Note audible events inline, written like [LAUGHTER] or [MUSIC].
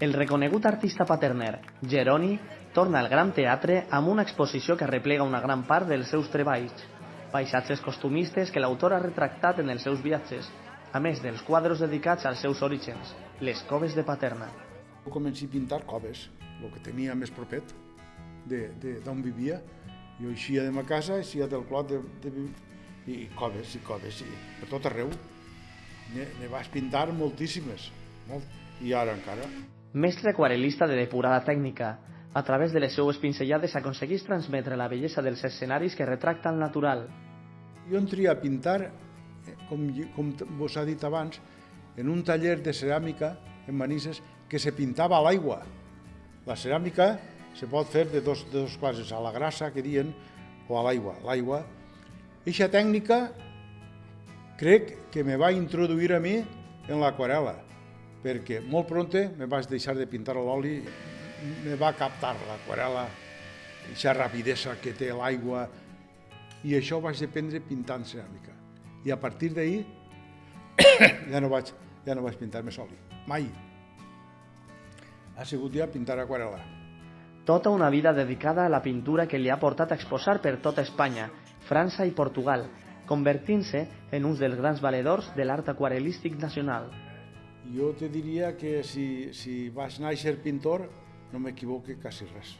El reconegut artista paterner, Geroni, torna al Gran Teatre amb una exposició que replega una gran part dels seus treballs, paisatges costumistes que l'autor ha retractat en els seus viatges, a més dels quadres dedicats als seus orígens, les coves de Paterna. Comenci a pintar coves, el que tenia més propet d'on vivia. Jo eixia de ma casa, eixia del clot de, de, i coves i coves, i per tot arreu. Ne, ne vas pintar moltíssimes, molt, i ara encara. Mestre aquarelista de depurada tècnica, a través de les seues pinzellades aconsegueix transmetre la bellesa dels escenaris que retracta el natural. Jo entria a pintar, com, com vos ha dit abans, en un taller de ceràmica en Manises que se pintava a l'aigua. La ceràmica se pot fer de dos, de dos classes, a la grassa, que diuen, o a l'aigua. L'aigua. Eixa tècnica crec que me va introduir a mi en l'aquarela, perquè molt pronte me vaig deixar de pintar l'oli, me va captar l'aquarela, aquesta rapidesa que té l'aigua, i això vaig aprendre pintant ceràmica. I a partir d'ahir [COUGHS] ja no vaig, ja no vaig pintar més oli, mai. Ha sigut ja pintar aquarela. Tota una vida dedicada a la pintura que li ha portat a exposar per tota Espanya, França i Portugal, convertint-se en un dels grans valedors de l'art aquarelístic nacional. Jo te diria que si, si vas néixer pintor, no m'equivoque quasi res.